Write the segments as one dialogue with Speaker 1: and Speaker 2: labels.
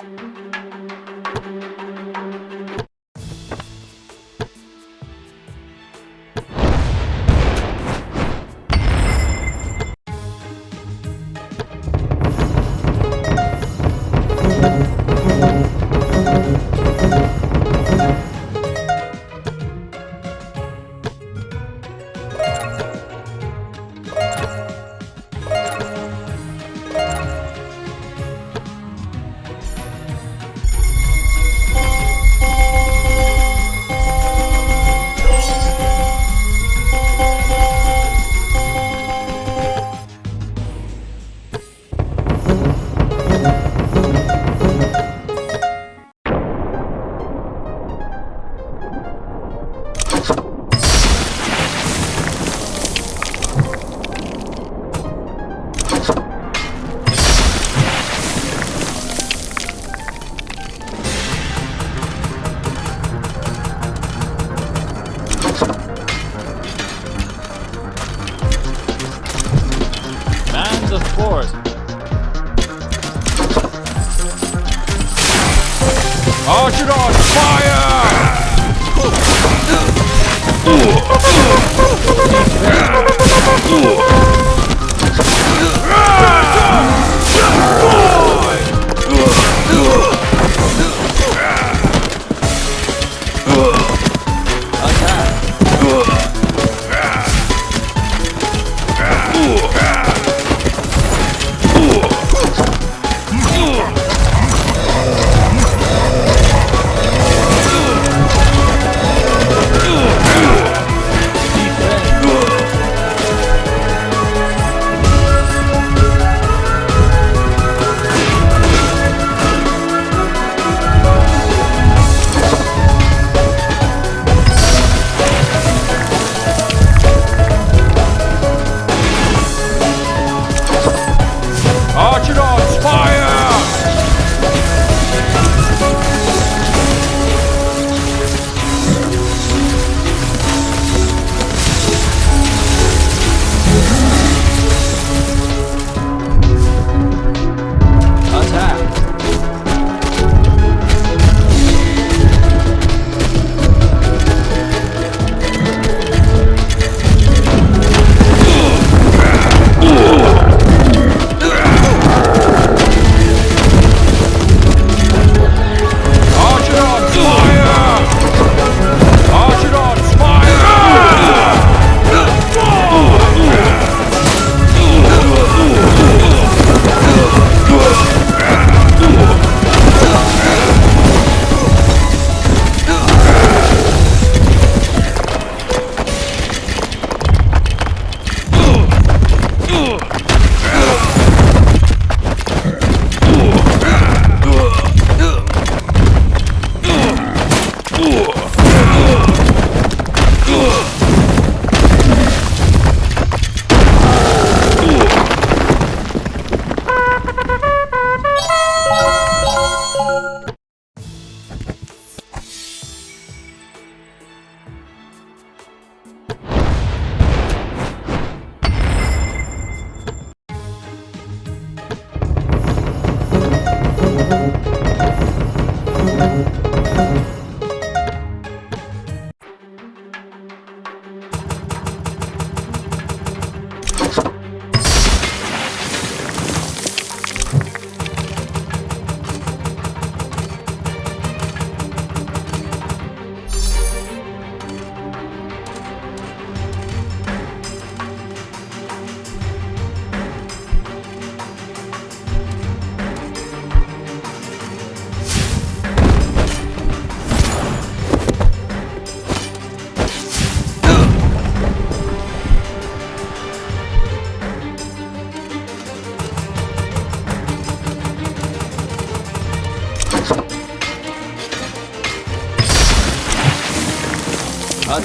Speaker 1: Man the force. Archer on fire! Archer on fire! Attack! Archer on fire! Archer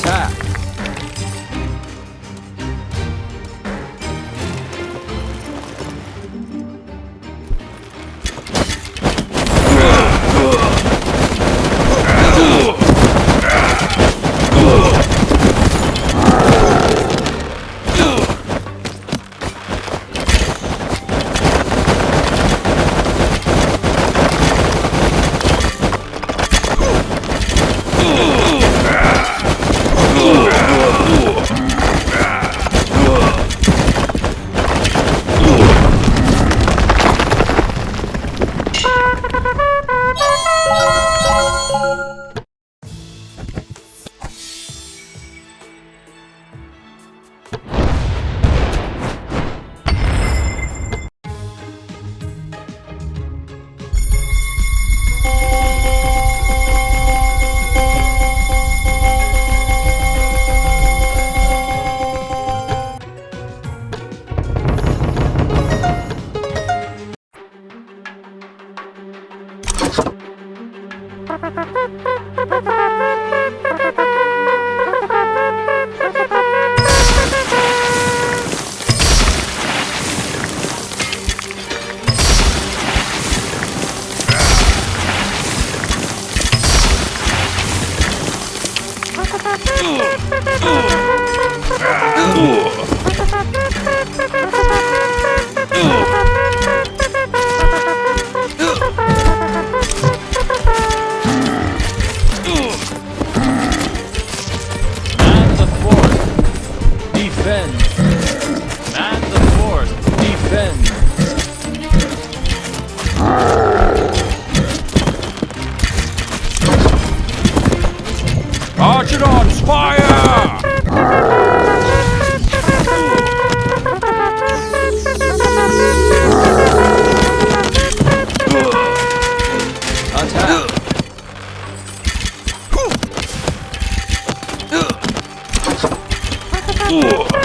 Speaker 1: 诶 Man Mastodons, fire! Ooh.